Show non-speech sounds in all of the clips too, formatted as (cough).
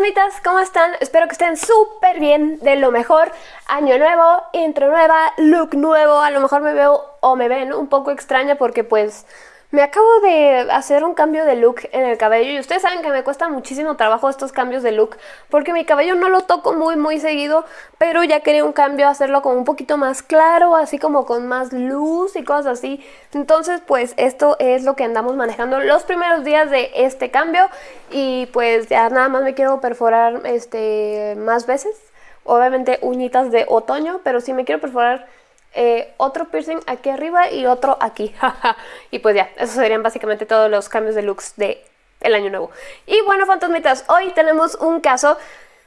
fantasmitas, ¿cómo están? Espero que estén súper bien, de lo mejor. Año nuevo, intro nueva, look nuevo. A lo mejor me veo o me ven un poco extraña porque pues me acabo de hacer un cambio de look en el cabello y ustedes saben que me cuesta muchísimo trabajo estos cambios de look porque mi cabello no lo toco muy muy seguido, pero ya quería un cambio, hacerlo como un poquito más claro, así como con más luz y cosas así. Entonces pues esto es lo que andamos manejando los primeros días de este cambio y pues ya nada más me quiero perforar este más veces. Obviamente uñitas de otoño, pero sí me quiero perforar eh, otro piercing aquí arriba y otro aquí. (laughs) y pues ya, esos serían básicamente todos los cambios de looks de año nuevo. Y bueno, fantasmitas, hoy tenemos un caso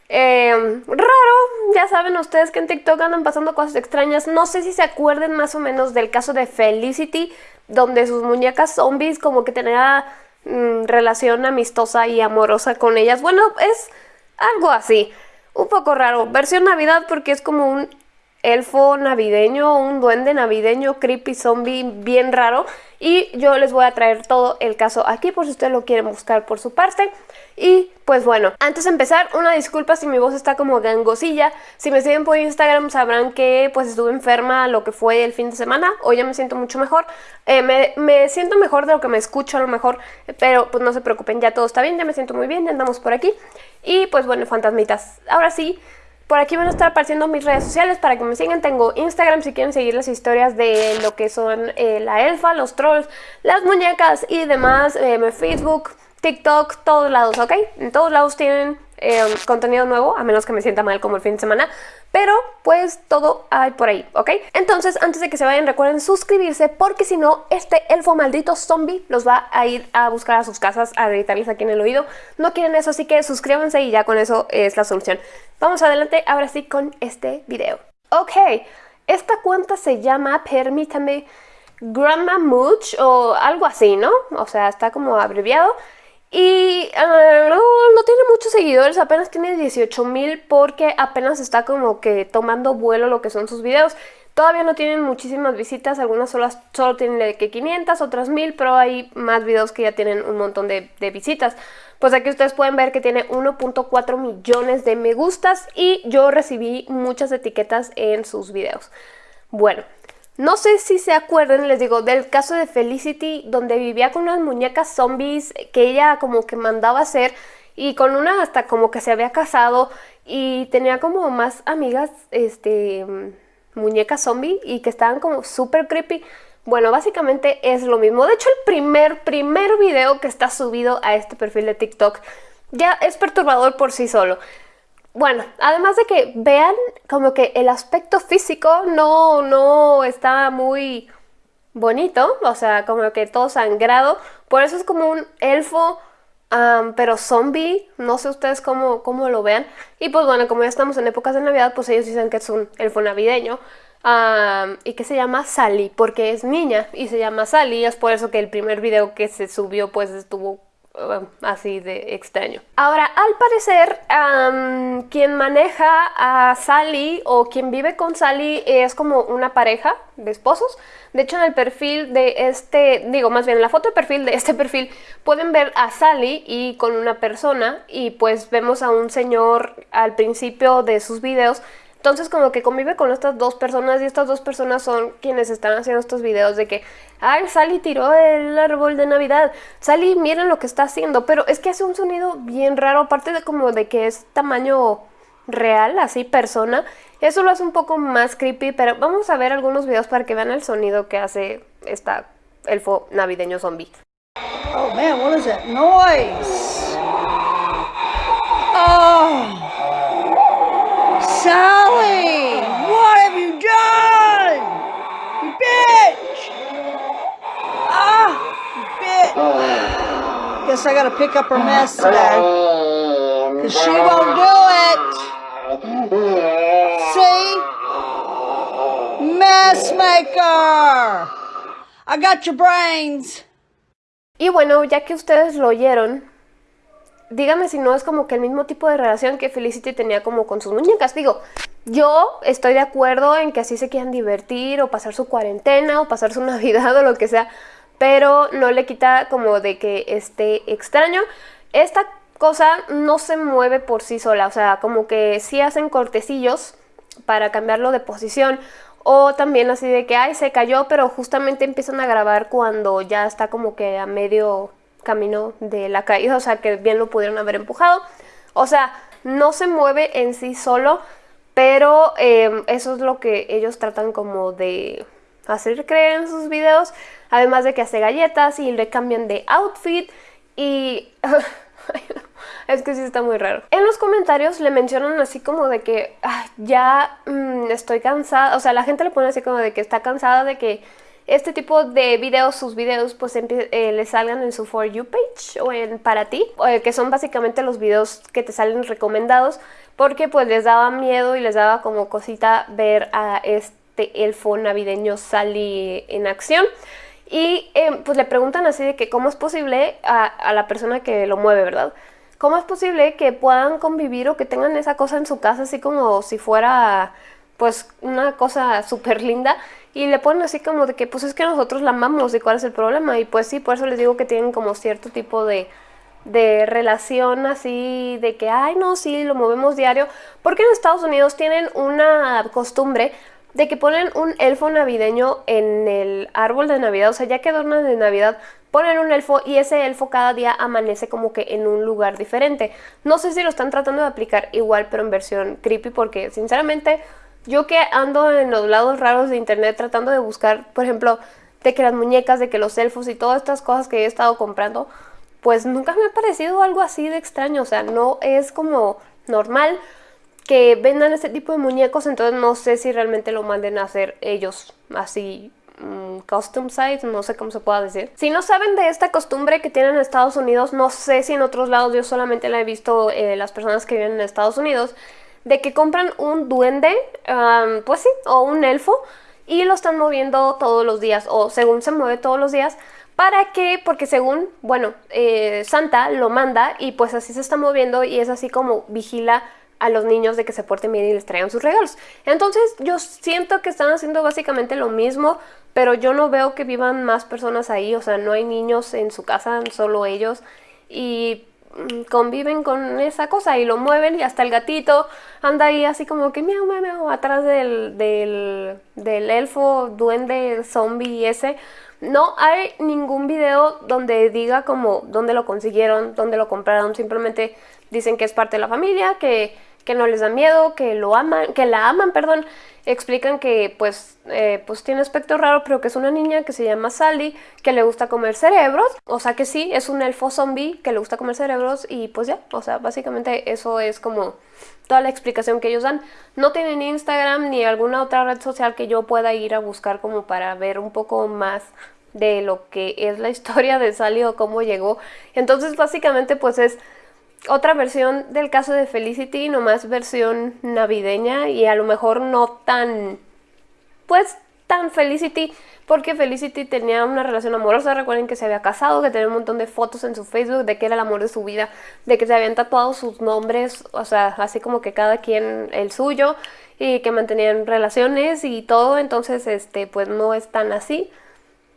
eh, raro. Ya saben ustedes que en TikTok andan pasando cosas extrañas. No sé si se acuerden más o menos del caso de Felicity, donde sus muñecas zombies como que tenía mm, relación amistosa y amorosa con ellas. Bueno, es algo así. Un poco raro. Versión Navidad porque es como un elfo navideño, un duende navideño, creepy zombie bien raro. Y yo les voy a traer todo el caso aquí por si ustedes lo quieren buscar por su parte. Y pues bueno, antes de empezar, una disculpa si mi voz está como gangosilla. Si me siguen por Instagram sabrán que pues estuve enferma lo que fue el fin de semana. Hoy ya me siento mucho mejor. Eh, me, me, siento mejor de lo que me escucho a lo mejor. Pero pues no se preocupen, ya todo está bien, ya me siento muy bien, ya andamos por aquí. Y pues bueno, fantasmitas. Ahora sí, por aquí van a estar apareciendo mis redes sociales para que me sigan. Tengo Instagram si quieren seguir las historias de lo que son eh, la elfa, los trolls, las muñecas y demás. Eh, Facebook, TikTok, todos lados, ¿ok? En todos lados tienen Em, contenido nuevo, a menos que me sienta mal como el fin de semana, pero pues todo hay por ahí, ¿ok? Entonces, antes de que se vayan, recuerden suscribirse porque si no, este elfo maldito zombie los va a ir a buscar a sus casas, a gritarles aquí en el oído. No quieren eso, así que suscríbanse y ya con eso es la solución. Vamos adelante, ahora sí, con este video. Ok, esta cuenta se llama, permítame, Grandma Mooch o algo así, ¿no? O sea, está como abreviado. Y uh, no, tiene muchos seguidores, apenas tiene 18 mil porque apenas está como que tomando vuelo lo que son sus videos. Todavía no tienen muchísimas visitas, algunas solo, solo tienen de que 500, otras 1000, pero hay más videos que ya tienen un montón de visitas. Pues aquí ustedes pueden ver que tiene 1.4 millones de me gustas y yo recibí muchas etiquetas en sus videos. Bueno, no sé si se acuerdan, les digo, del caso de Felicity, donde vivía con unas muñecas zombies que ella como que mandaba hacer y con una hasta como que se había casado y tenía como más amigas, este, muñecas zombie y que estaban como súper creepy. Bueno, básicamente es lo mismo. De hecho, el primer, primer video que está subido a este perfil de TikTok ya es perturbador por sí solo. Bueno, además de que vean como que el aspecto físico no, no está muy bonito, o sea, como que todo sangrado, por eso es como un elfo, pero zombie, no sé ustedes cómo, cómo, lo vean, y pues bueno, como ya estamos en épocas de Navidad, pues ellos dicen que es un elfo navideño, y que se llama Sally, porque es niña, y se llama Sally, es por eso que el primer video que se subió pues estuvo Um, así de extraño. Ahora, al parecer, quien maneja a Sally o quien vive con Sally es como una pareja de esposos. De hecho, en el perfil de este, digo, más bien en la foto de perfil de este perfil, pueden ver a Sally y con una persona y pues vemos a un señor al principio de sus videos entonces como que convive con estas dos personas y estas dos personas son quienes están haciendo estos videos de que, ay, Sally tiró el árbol de Navidad, Sally miren lo que está haciendo, pero es que hace un sonido bien raro, aparte de como de que es tamaño real, así persona, eso lo hace un poco más creepy, pero vamos a ver algunos videos para que vean el sonido que hace esta elfo navideño zombie. Oh man, what is that noise? Oh. Sally! What have you done? You bitch! Ah! You bitch! Guess I gotta pick up her mess today. Cause she won't do it! See? Mess maker! I got your brains! Y bueno, ya que ustedes lo oyeron, dígame si no es como que el mismo tipo de relación que Felicity tenía como con sus muñecas. Digo, yo estoy de acuerdo en que así se quieran divertir o pasar su cuarentena o pasar su (laughs) Navidad o lo que sea, pero no le quita como de que esté extraño. Esta cosa no se mueve por sí sola, o sea, como que sí hacen cortecillos para cambiarlo de posición o también así de que, ay, se cayó, pero justamente empiezan a grabar cuando ya está como que a medio camino de la caída, o sea, que bien lo pudieron haber empujado. O sea, no se mueve en sí solo, pero em, eso es lo que ellos tratan como de hacer creer en sus videos. Además de que hace galletas y le cambian de outfit y... (laughs) es que sí está muy raro. En los comentarios le mencionan así como de que ya mm, estoy cansada, o sea, la gente le pone así como de que está cansada de que este tipo de videos, sus videos, pues eh, le salgan en su For You page o en Para Ti, eh, que son básicamente los videos que te salen recomendados, porque pues les daba miedo y les daba como cosita ver a este elfo navideño Sally en acción. Y eh, pues le preguntan así de que cómo es posible a la persona que lo mueve, ¿verdad? ¿Cómo es posible que puedan convivir o que tengan esa cosa en su casa así como si fuera pues una cosa súper linda. Y le ponen así como de que pues es que nosotros la amamos y cuál es el problema. Y pues sí, por eso les digo que tienen como cierto tipo de, de relación así de que ay no, sí, lo movemos diario porque en Estados Unidos tienen una costumbre de que ponen un elfo navideño en el árbol de Navidad, o sea, ya que adornan de Navidad, ponen un elfo y ese elfo cada día amanece como que en un lugar diferente. No sé si lo están tratando de aplicar igual, pero en versión creepy, porque sinceramente yo que ando en los lados raros de internet tratando de buscar, por ejemplo, de que las muñecas, de que los elfos y todas estas cosas que he estado comprando, pues nunca me ha parecido algo así de extraño, o sea, no es como normal que vendan este tipo de muñecos, entonces no sé si realmente lo manden a hacer ellos así mm, custom size, no sé cómo se pueda decir. Si no saben de esta costumbre que tienen en Estados Unidos, no sé si en otros lados, yo solamente la he visto eh, las personas que viven en Estados Unidos, de que compran un duende, pues sí, o un elfo, y lo están moviendo todos los días, o según se mueve todos los días, ¿Para qué? Porque según, bueno, eh, Santa lo manda y pues así se está moviendo y es así como vigila a los niños de que se porten bien y les traigan sus regalos. Entonces yo siento que están haciendo básicamente lo mismo, pero yo no veo que vivan más personas ahí, o sea, no hay niños en su casa, solo ellos. Y conviven con esa cosa y lo mueven y hasta el gatito anda ahí así como que miau, miau, atrás del, del, del elfo, duende, zombie ese. No hay ningún video donde diga como dónde lo consiguieron, dónde lo compraron, simplemente dicen que es parte de la familia, que que no les da miedo, que lo aman, que la aman, perdón, explican que pues, eh, pues tiene aspecto raro, pero que es una niña que se llama Sally, que le gusta comer cerebros, o sea que sí, es un elfo zombie que le gusta comer cerebros y pues ya, o sea, básicamente eso es como toda la explicación que ellos dan. No tienen Instagram ni alguna otra red social que yo pueda ir a buscar como para ver un poco más de lo que es la (laughs) historia de Sally o cómo llegó. Entonces básicamente pues es otra versión del caso de Felicity, nomás versión navideña y a lo mejor no tan, pues tan Felicity, porque Felicity tenía una relación amorosa, recuerden que se había casado, que tenía un montón de fotos en su Facebook de que era el amor de su vida, de que se habían tatuado sus nombres, o sea, así como que cada quien el suyo y que mantenían relaciones y todo, entonces este pues no es tan así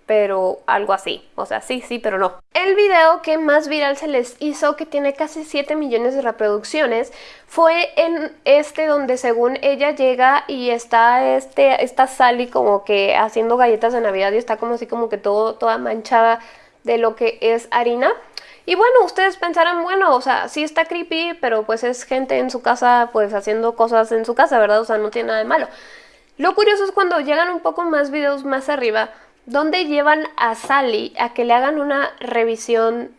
pero algo así, o sea, sí, sí, pero no. El video que más viral se les hizo, que tiene casi 7 millones de reproducciones, fue en este donde según ella llega y está este, esta Sally como que haciendo galletas de Navidad y está como así como que todo, toda manchada de lo que es harina. Y bueno, ustedes pensarán, bueno, o sea, sí está creepy, pero pues es gente en su casa, pues haciendo cosas en su casa, ¿verdad? O sea, no tiene nada de malo. Lo curioso es cuando llegan un poco más videos más arriba, donde llevan a Sally a que le hagan una revisión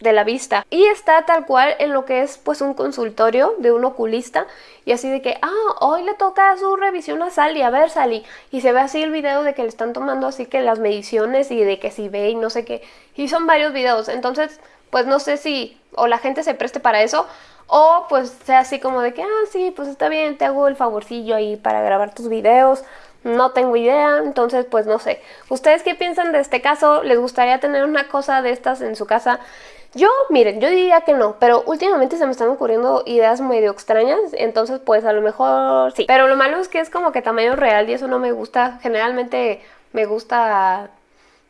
de la vista y está tal cual en lo que es pues un consultorio de un oculista y así de que ah hoy le toca su revisión a Sally a ver Sally y se ve así el video de que le están tomando así que las mediciones y de que si ve y no sé qué. Y son varios videos. Entonces pues no sé si o la gente se preste para eso o pues sea así como de que ah sí pues está bien te hago el favorcillo ahí para grabar tus videos no tengo idea, entonces pues no sé. ¿Ustedes qué piensan de este caso? ¿Les gustaría tener una cosa de estas en su casa? Yo, miren, yo diría que no, pero últimamente se me están ocurriendo ideas medio extrañas, entonces pues a lo mejor sí. Pero lo malo es que es como que tamaño real y eso no me gusta. Generalmente me gusta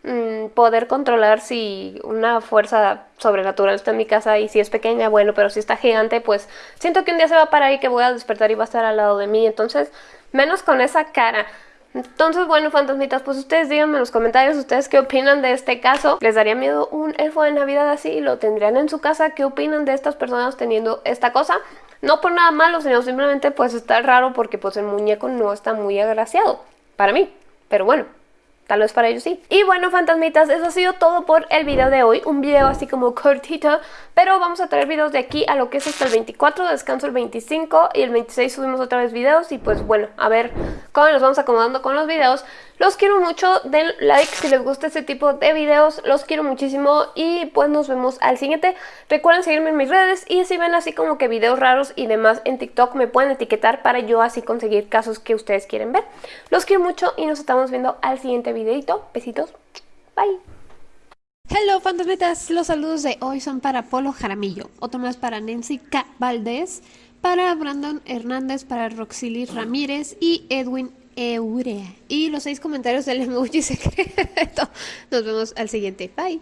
mm, poder controlar si una fuerza sobrenatural está en mi casa y si es pequeña, bueno, pero si está gigante, pues siento que un día se va a parar y que voy a despertar y va a estar al lado de mí. Entonces, menos con esa cara. Entonces, bueno, fantasmitas, pues ustedes díganme en los comentarios ustedes qué opinan de este caso. ¿Les daría miedo un elfo de Navidad así? ¿Lo tendrían en su casa? ¿Qué opinan de estas personas teniendo esta cosa? No por nada malo, sino simplemente pues está raro porque pues el muñeco no está muy agraciado para mí. Pero bueno, Tal vez para ellos sí. Y bueno, fantasmitas, eso ha sido todo por el video de hoy. Un video así como cortito, pero vamos a traer videos de aquí a lo que es hasta el 24, descanso el 25 y el 26 subimos otra vez videos. Y pues bueno, a ver cómo nos vamos acomodando con los videos. Los quiero mucho, den like si les gusta este tipo de videos, los quiero muchísimo y pues nos vemos al siguiente. Recuerden seguirme en mis redes y si ven así como que videos raros y demás en TikTok me pueden etiquetar para yo así conseguir casos que ustedes quieren ver. Los quiero mucho y nos estamos viendo al siguiente videito. Besitos, bye. Hello fantasmetas, los saludos de hoy son para Polo Jaramillo, otro más para Nancy K. Para Brandon Hernández, para Roxily Ramírez y Edwin Eurea. Y los seis comentarios del emoji secreto. (laughs) Nos vemos al siguiente. Bye.